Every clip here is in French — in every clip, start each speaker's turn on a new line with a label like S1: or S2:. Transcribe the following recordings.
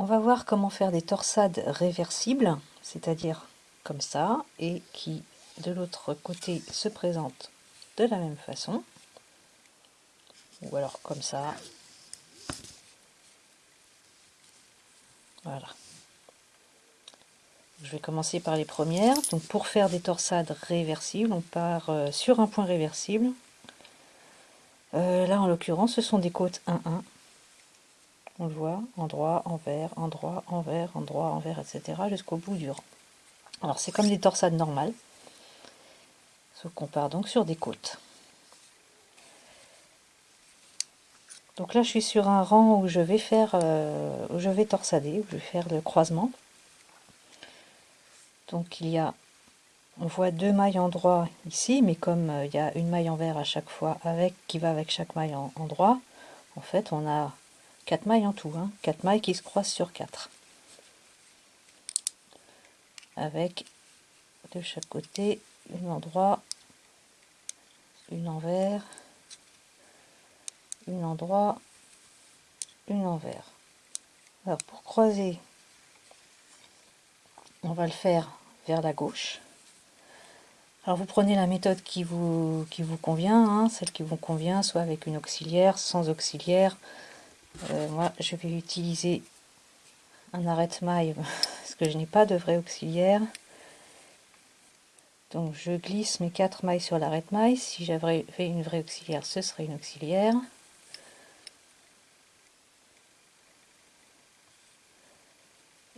S1: on va voir comment faire des torsades réversibles, c'est-à-dire comme ça, et qui de l'autre côté se présentent de la même façon, ou alors comme ça. Voilà. Je vais commencer par les premières. Donc pour faire des torsades réversibles, on part euh, sur un point réversible. Euh, là en l'occurrence, ce sont des côtes 1-1. On le voit, endroit, envers, endroit, envers, endroit, envers, etc. jusqu'au bout du rang. Alors c'est comme des torsades normales, sauf qu'on part donc sur des côtes. Donc là je suis sur un rang où je vais faire, euh, où je vais torsader, où je vais faire le croisement. Donc il y a, on voit deux mailles en droit ici, mais comme euh, il y a une maille envers à chaque fois avec qui va avec chaque maille en, droit, en fait on a quatre mailles en tout, hein, quatre mailles qui se croisent sur quatre avec de chaque côté une endroit, une envers, une endroit, une envers. Alors pour croiser, on va le faire vers la gauche. Alors vous prenez la méthode qui vous, qui vous convient, hein, celle qui vous convient, soit avec une auxiliaire, sans auxiliaire. Euh, moi je vais utiliser un arrête-maille parce que je n'ai pas de vrai auxiliaire. Donc je glisse mes quatre mailles sur l'arrête-maille. Si j'avais fait une vraie auxiliaire, ce serait une auxiliaire.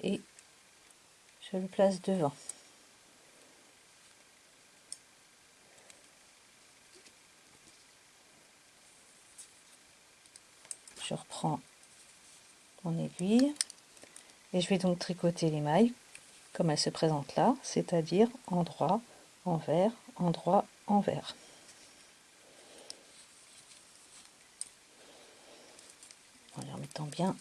S1: Et je le place devant. Je reprends mon aiguille et je vais donc tricoter les mailles comme elles se présentent là, c'est-à-dire endroit, envers, endroit, envers. En les remettant bien.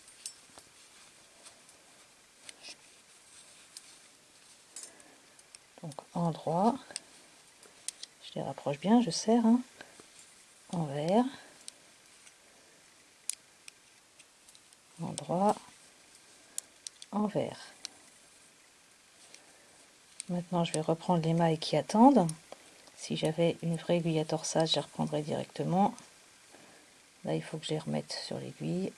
S1: Donc endroit, je les rapproche bien, je serre, hein. envers, endroit, envers. Maintenant, je vais reprendre les mailles qui attendent. Si j'avais une vraie aiguille à torsade, je les reprendrais directement. Là, il faut que je les remette sur l'aiguille.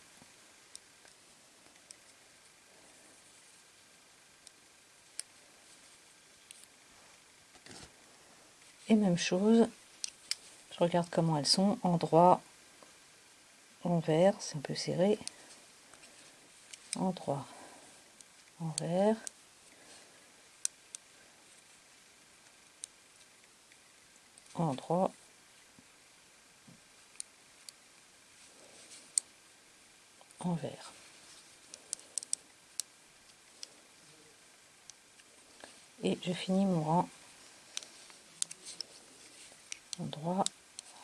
S1: Et même chose, je regarde comment elles sont, endroit, envers, c'est un peu serré, endroit, envers, endroit envers. Et je finis mon rang. Endroit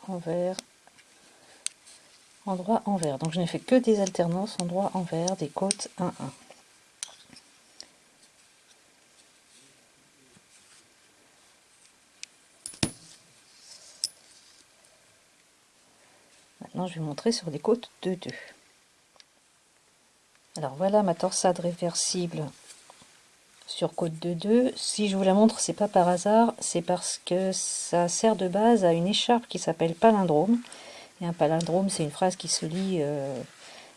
S1: envers endroit envers. Donc je n'ai fait que des alternances endroit envers des côtes 1 1. je vais montrer sur des côtes de 2. Alors voilà ma torsade réversible sur côte de 2. Si je vous la montre, c'est pas par hasard, c'est parce que ça sert de base à une écharpe qui s'appelle palindrome. Et un palindrome, c'est une phrase qui se lit euh,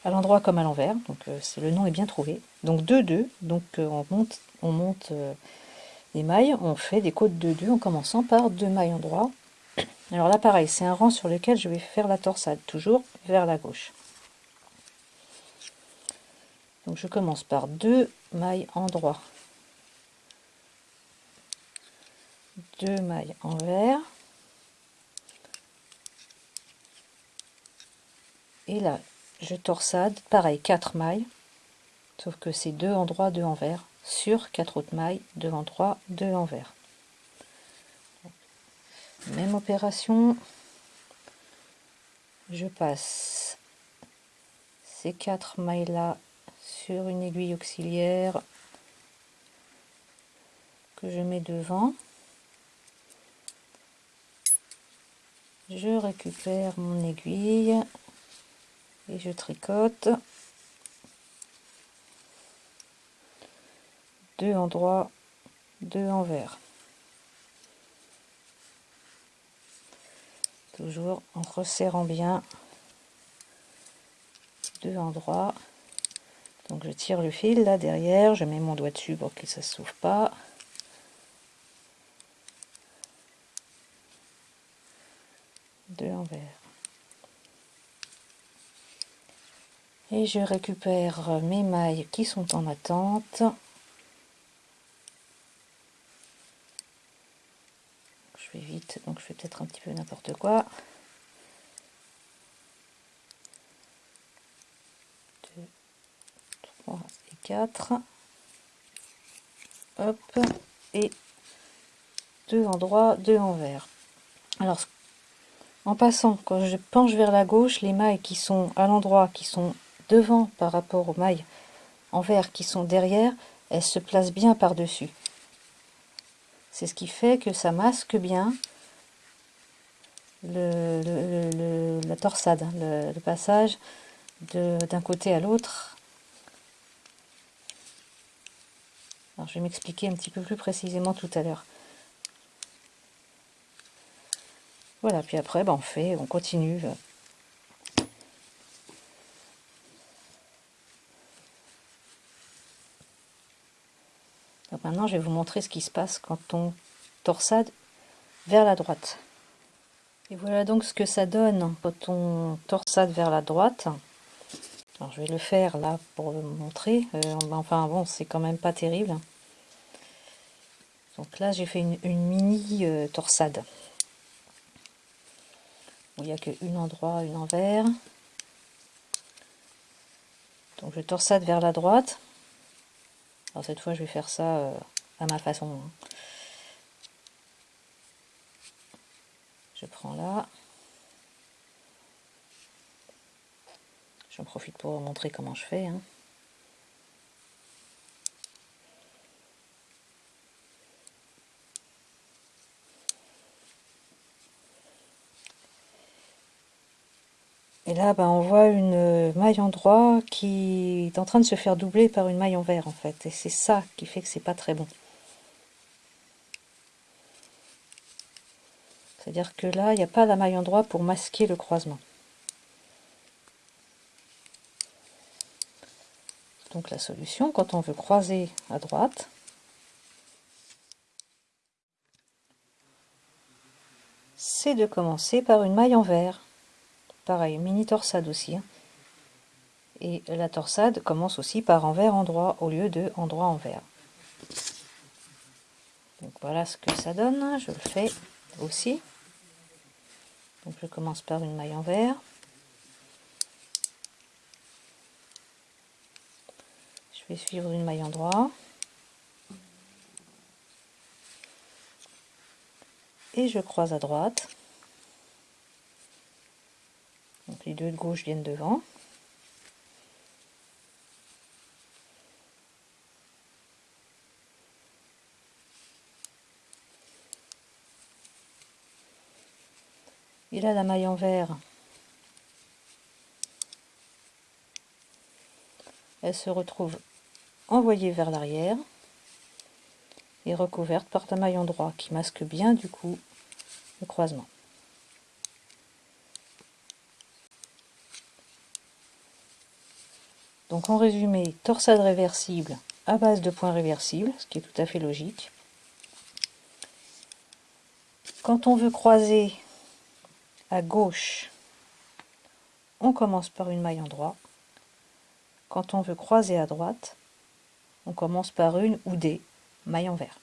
S1: à l'endroit comme à l'envers. Donc euh, le nom est bien trouvé. Donc 2-2, donc euh, on monte, on monte les mailles, on fait des côtes de 2 en commençant par deux mailles en droit alors là, pareil, c'est un rang sur lequel je vais faire la torsade, toujours vers la gauche. Donc je commence par deux mailles en droit, deux mailles envers, et là je torsade, pareil, quatre mailles, sauf que c'est deux en droit, deux envers, sur quatre autres mailles, deux en droit, deux envers. Même opération. Je passe ces quatre mailles là sur une aiguille auxiliaire que je mets devant. Je récupère mon aiguille et je tricote. deux en droit, deux en vert. Toujours en resserrant bien, deux en droit. Donc je tire le fil là derrière, je mets mon doigt dessus pour que ça s'ouvre pas. Deux en Et je récupère mes mailles qui sont en attente. Je vais vite, donc je fais peut-être un petit peu n'importe quoi. 2, 3 et 4. Hop, et deux en droit, deux en vert. Alors, en passant, quand je penche vers la gauche, les mailles qui sont à l'endroit, qui sont devant par rapport aux mailles en vert qui sont derrière, elles se placent bien par-dessus. C'est ce qui fait que ça masque bien le, la torsade, le, passage d'un côté à l'autre. Alors je vais m'expliquer un petit peu plus précisément tout à l'heure. Voilà, puis après, ben, on fait, on continue Maintenant, je vais vous montrer ce qui se passe quand on torsade vers la droite. Et voilà donc ce que ça donne quand on torsade vers la droite. Alors, je vais le faire là pour vous montrer. Euh, enfin bon, c'est quand même pas terrible. Donc là, j'ai fait une, mini euh, torsade. il n'y a qu'une en droit, une envers. Donc je torsade vers la droite. Alors cette fois, je vais faire ça euh, à ma façon. Je prends là. J'en profite pour montrer comment je fais. Hein. Et là, ben, on voit une maille en droit qui est en train de se faire doubler par une maille en vert, en fait. Et c'est ça qui fait que c'est pas très bon. C'est-à-dire que là, il n'y a pas la maille en droit pour masquer le croisement. Donc la solution, quand on veut croiser à droite, c'est de commencer par une maille en vert. Pareil, mini torsade aussi. Hein. Et la torsade commence aussi par envers endroit au lieu de endroit envers. Donc voilà ce que ça donne. Je le fais aussi. Donc je commence par une maille envers. Je vais suivre une maille endroit. Et je croise à droite. Donc les deux de gauche viennent devant. Et là, la maille en vert, elle se retrouve envoyée vers l'arrière et recouverte par ta maille en droit qui masque bien du coup le croisement. Donc en résumé, torsade réversible à base de points réversibles, ce qui est tout à fait logique. Quand on veut croiser à gauche, on commence par une maille en droit. Quand on veut croiser à droite, on commence par une ou des mailles en vert.